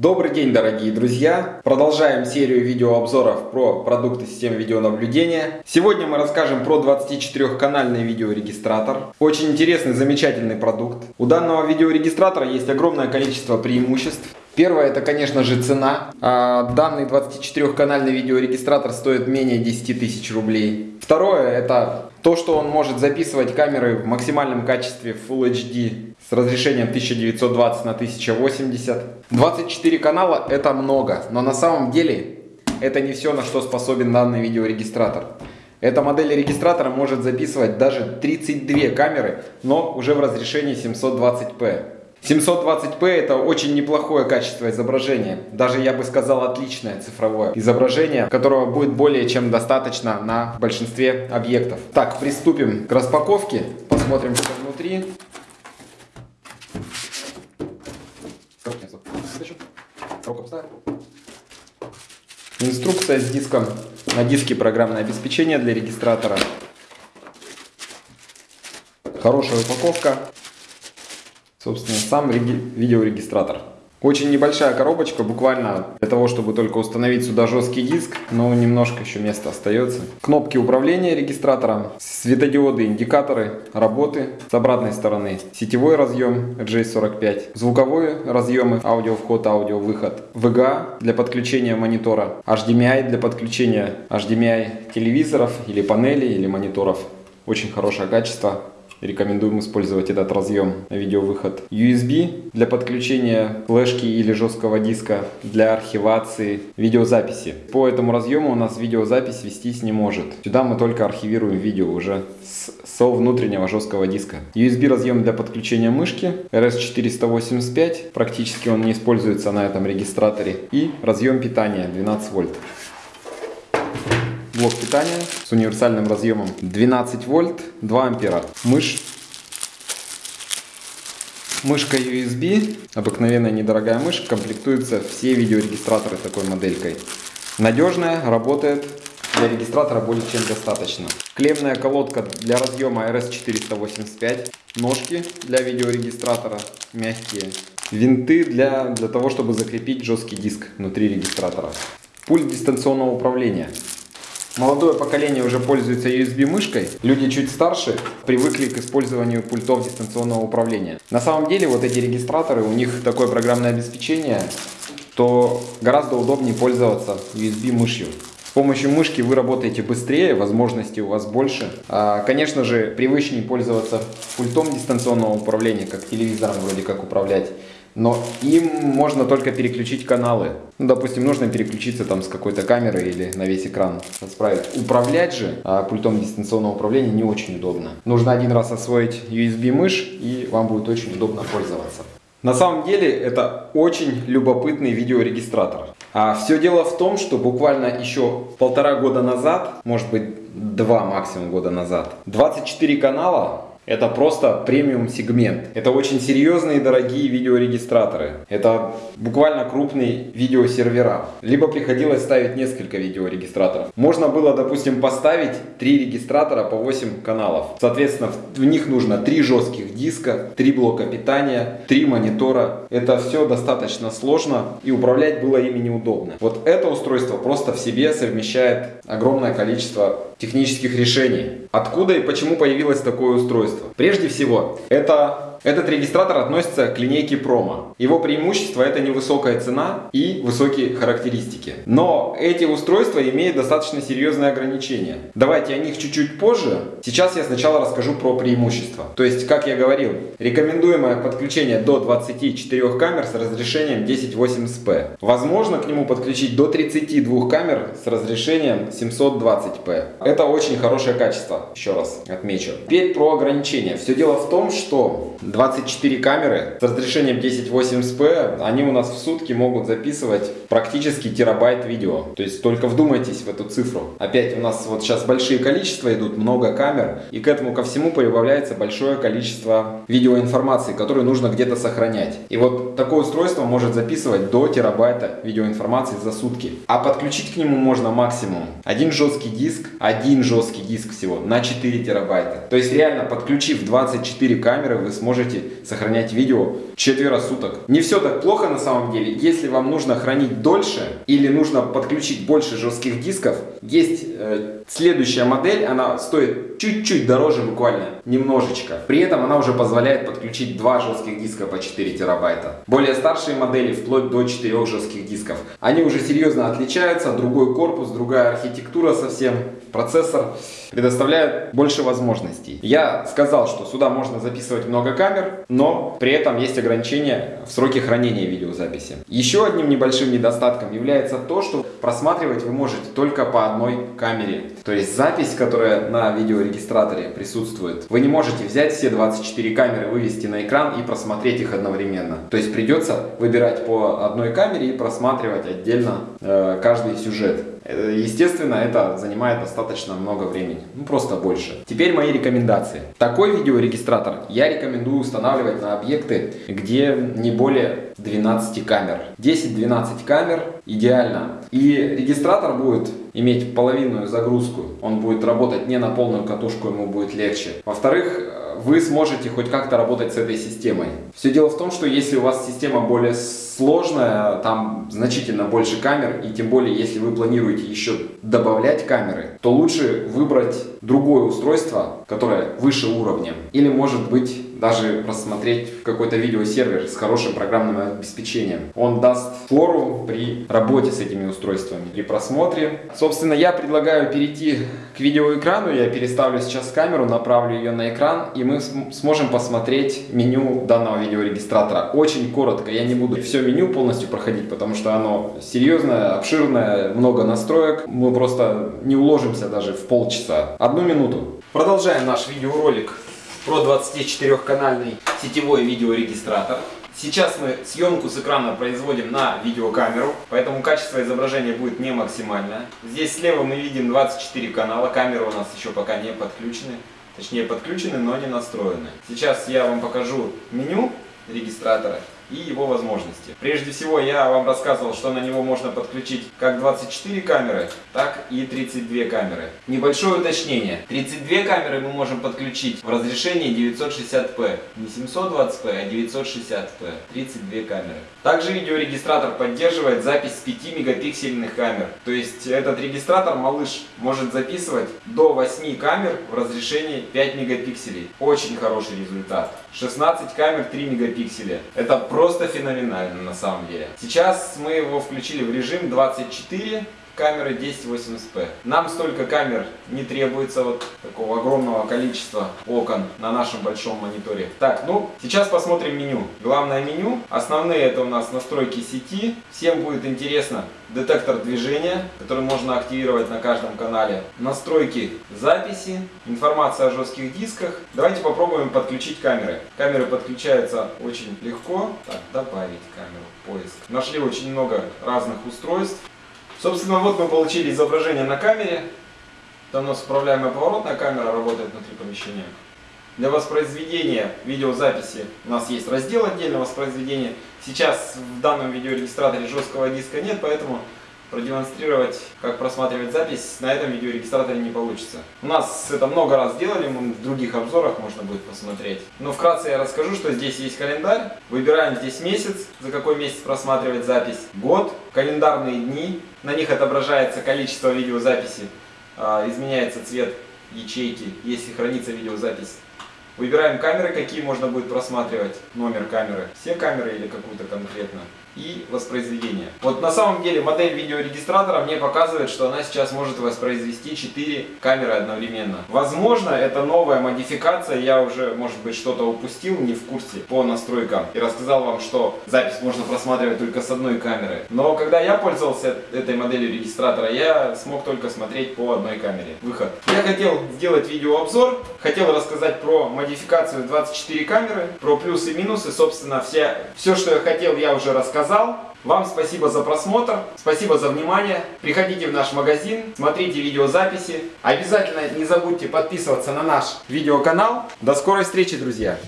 Добрый день, дорогие друзья! Продолжаем серию видеообзоров про продукты системы видеонаблюдения. Сегодня мы расскажем про 24-канальный видеорегистратор. Очень интересный, замечательный продукт. У данного видеорегистратора есть огромное количество преимуществ. Первое, это, конечно же, цена. А, данный 24-канальный видеорегистратор стоит менее 10 тысяч рублей. Второе, это то, что он может записывать камеры в максимальном качестве Full HD с разрешением 1920 на 1080. 24 канала это много, но на самом деле это не все, на что способен данный видеорегистратор. Эта модель регистратора может записывать даже 32 камеры, но уже в разрешении 720p. 720p это очень неплохое качество изображения. Даже я бы сказал отличное цифровое изображение, которого будет более чем достаточно на большинстве объектов. Так, приступим к распаковке. Посмотрим, что внутри. Инструкция с диском. На диске программное обеспечение для регистратора. Хорошая упаковка собственно, сам видеорегистратор. Очень небольшая коробочка, буквально для того, чтобы только установить сюда жесткий диск, но немножко еще места остается. Кнопки управления регистратором, светодиоды, индикаторы работы. С обратной стороны сетевой разъем RJ45, звуковые разъемы, аудио вход, аудио выход, VGA для подключения монитора, HDMI для подключения HDMI телевизоров или панелей или мониторов. Очень хорошее качество. Рекомендуем использовать этот разъем видеовыход. USB для подключения флешки или жесткого диска для архивации видеозаписи. По этому разъему у нас видеозапись вестись не может. Сюда мы только архивируем видео уже с, со внутреннего жесткого диска. USB разъем для подключения мышки RS485. Практически он не используется на этом регистраторе. И разъем питания 12 вольт блок питания с универсальным разъемом. 12 вольт 2 ампера. Мышь. Мышка USB обыкновенная недорогая мышь комплектуется все видеорегистраторы такой моделькой. Надежная работает. Для регистратора более чем достаточно. Клемная колодка для разъема RS485 ножки для видеорегистратора мягкие. Винты для, для того, чтобы закрепить жесткий диск внутри регистратора. Пульт дистанционного управления. Молодое поколение уже пользуется USB-мышкой. Люди чуть старше привыкли к использованию пультов дистанционного управления. На самом деле вот эти регистраторы, у них такое программное обеспечение, то гораздо удобнее пользоваться USB-мышью. С помощью мышки вы работаете быстрее, возможностей у вас больше. А, конечно же, привычнее пользоваться пультом дистанционного управления, как телевизором вроде как управлять но им можно только переключить каналы. Ну, допустим, нужно переключиться там с какой-то камеры или на весь экран справить. Управлять же а, пультом дистанционного управления не очень удобно. Нужно один раз освоить USB мышь и вам будет очень удобно пользоваться. На самом деле это очень любопытный видеорегистратор. А все дело в том, что буквально еще полтора года назад, может быть два максимум года назад, 24 канала это просто премиум сегмент. Это очень серьезные дорогие видеорегистраторы. Это буквально крупные видеосервера. Либо приходилось ставить несколько видеорегистраторов. Можно было, допустим, поставить три регистратора по 8 каналов. Соответственно, в них нужно три жестких диска, три блока питания, три монитора. Это все достаточно сложно и управлять было ими неудобно. Вот это устройство просто в себе совмещает огромное количество технических решений. Откуда и почему появилось такое устройство? Прежде всего, это этот регистратор относится к линейке Promo. Его преимущество это невысокая цена и высокие характеристики. Но эти устройства имеют достаточно серьезные ограничения. Давайте о них чуть-чуть позже. Сейчас я сначала расскажу про преимущества. То есть, как я говорил, рекомендуемое подключение до 24 камер с разрешением 1080p. Возможно к нему подключить до 32 камер с разрешением 720p. Это очень хорошее качество, еще раз отмечу. Теперь про ограничения. Все дело в том, что 24 камеры с разрешением 1080p, они у нас в сутки могут записывать практически терабайт видео. То есть только вдумайтесь в эту цифру. Опять у нас вот сейчас большие количества идут, много камер, и к этому ко всему появляется большое количество видеоинформации, которую нужно где-то сохранять. И вот такое устройство может записывать до терабайта видеоинформации за сутки. А подключить к нему можно максимум один жесткий диск, один жесткий диск всего на 4 терабайта. То есть реально подключив 24 камеры, вы сможете можете сохранять видео четверо суток. Не все так плохо на самом деле. Если вам нужно хранить дольше или нужно подключить больше жестких дисков, есть э, следующая модель, она стоит чуть-чуть дороже буквально, немножечко. При этом она уже позволяет подключить два жестких диска по 4 терабайта. Более старшие модели вплоть до 4 жестких дисков. Они уже серьезно отличаются, другой корпус, другая архитектура совсем, процессор предоставляет больше возможностей. Я сказал, что сюда можно записывать много камер, но при этом есть ограничения в сроке хранения видеозаписи. Еще одним небольшим недостатком является то, что просматривать вы можете только по одной камере. То есть запись, которая на видеорегистраторе присутствует, вы не можете взять все 24 камеры, вывести на экран и просмотреть их одновременно. То есть придется выбирать по одной камере и просматривать отдельно э, каждый сюжет. Э, естественно, это занимает достаточно много времени, ну просто больше. Теперь мои рекомендации. Такой видеорегистратор я рекомендую устанавливать на объекты, где не более 12 камер. 10-12 камер идеально. И регистратор будет иметь половинную загрузку. Он будет работать не на полную катушку, ему будет легче. Во-вторых, вы сможете хоть как-то работать с этой системой. Все дело в том, что если у вас система более сложная, там значительно больше камер, и тем более, если вы планируете еще добавлять камеры, то лучше выбрать другое устройство, которое выше уровня. Или может быть даже рассмотреть какой-то видеосервер с хорошим программным обеспечением. Он даст фору при работе с этими устройствами, при просмотре. Собственно, я предлагаю перейти к видеоэкрану. Я переставлю сейчас камеру, направлю ее на экран, и мы сможем посмотреть меню данного видеорегистратора. Очень коротко, я не буду все меню полностью проходить, потому что оно серьезное, обширное, много настроек. Мы просто не уложимся даже в полчаса. Одну минуту. Продолжаем наш видеоролик про 24-канальный сетевой видеорегистратор. Сейчас мы съемку с экрана производим на видеокамеру, поэтому качество изображения будет не максимальное. Здесь слева мы видим 24 канала, камеры у нас еще пока не подключены. Точнее подключены, но не настроены. Сейчас я вам покажу меню регистратора и его возможности. Прежде всего я вам рассказывал, что на него можно подключить как 24 камеры, так и 32 камеры. Небольшое уточнение. 32 камеры мы можем подключить в разрешении 960p. Не 720p, а 960p. 32 камеры. Также видеорегистратор поддерживает запись с 5 мегапиксельных камер. То есть этот регистратор, малыш, может записывать до 8 камер в разрешении 5 мегапикселей. Очень хороший результат. 16 камер 3 мегапикселя. Это просто феноменально на самом деле. Сейчас мы его включили в режим 24 камеры 1080p. Нам столько камер не требуется, вот такого огромного количества окон на нашем большом мониторе. Так, ну, сейчас посмотрим меню. Главное меню. Основные это у нас настройки сети. Всем будет интересно детектор движения, который можно активировать на каждом канале. Настройки записи, информация о жестких дисках. Давайте попробуем подключить камеры. Камеры подключаются очень легко. Так, добавить камеру, поиск. Нашли очень много разных устройств. Собственно, вот мы получили изображение на камере. Там у нас управляемая поворотная камера работает внутри помещения. Для воспроизведения видеозаписи у нас есть раздел отдельного воспроизведения. Сейчас в данном видеорегистраторе жесткого диска нет, поэтому продемонстрировать, как просматривать запись, на этом видеорегистраторе не получится. У нас это много раз делали, в других обзорах можно будет посмотреть. Но вкратце я расскажу, что здесь есть календарь. Выбираем здесь месяц, за какой месяц просматривать запись, год, календарные дни. На них отображается количество видеозаписи, а, изменяется цвет ячейки, если хранится видеозапись. Выбираем камеры, какие можно будет просматривать, номер камеры, все камеры или какую-то конкретно и воспроизведение. Вот на самом деле модель видеорегистратора мне показывает, что она сейчас может воспроизвести 4 камеры одновременно. Возможно, это новая модификация, я уже, может быть, что-то упустил, не в курсе по настройкам. И рассказал вам, что запись можно просматривать только с одной камеры. Но когда я пользовался этой моделью регистратора, я смог только смотреть по одной камере. Выход. Я хотел сделать видеообзор, хотел рассказать про модификацию 24 камеры, про плюсы и минусы, собственно, все, все, что я хотел, я уже рассказал. Вам спасибо за просмотр, спасибо за внимание. Приходите в наш магазин, смотрите видеозаписи. Обязательно не забудьте подписываться на наш видеоканал. До скорой встречи, друзья!